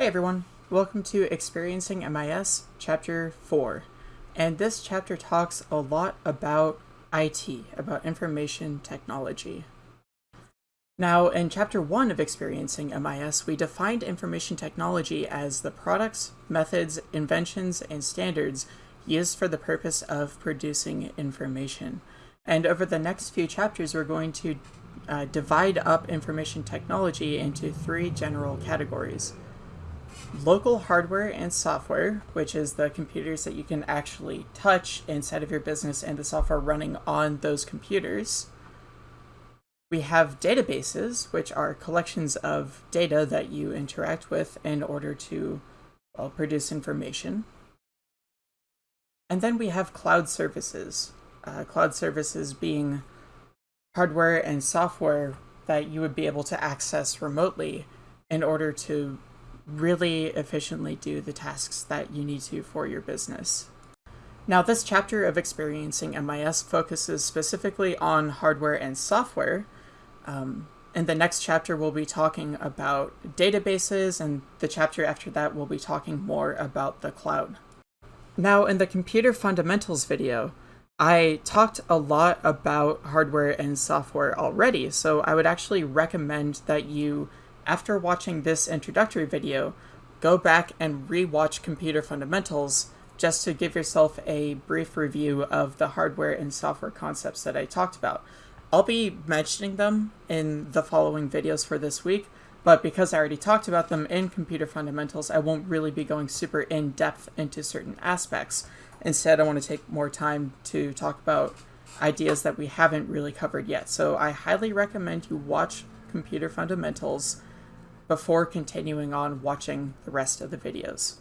Hey everyone, welcome to Experiencing MIS Chapter 4. And this chapter talks a lot about IT, about information technology. Now, in Chapter 1 of Experiencing MIS, we defined information technology as the products, methods, inventions, and standards used for the purpose of producing information. And over the next few chapters, we're going to uh, divide up information technology into three general categories local hardware and software, which is the computers that you can actually touch inside of your business and the software running on those computers. We have databases, which are collections of data that you interact with in order to well, produce information. And then we have cloud services. Uh, cloud services being hardware and software that you would be able to access remotely in order to really efficiently do the tasks that you need to for your business. Now, this chapter of Experiencing MIS focuses specifically on hardware and software. Um, in the next chapter, we'll be talking about databases, and the chapter after that, we'll be talking more about the cloud. Now, in the computer fundamentals video, I talked a lot about hardware and software already, so I would actually recommend that you after watching this introductory video, go back and re-watch Computer Fundamentals just to give yourself a brief review of the hardware and software concepts that I talked about. I'll be mentioning them in the following videos for this week, but because I already talked about them in Computer Fundamentals, I won't really be going super in-depth into certain aspects. Instead, I want to take more time to talk about ideas that we haven't really covered yet. So I highly recommend you watch Computer Fundamentals before continuing on watching the rest of the videos.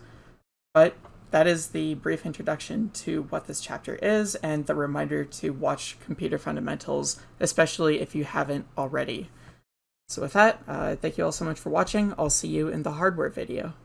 But that is the brief introduction to what this chapter is and the reminder to watch Computer Fundamentals, especially if you haven't already. So with that, uh, thank you all so much for watching. I'll see you in the hardware video.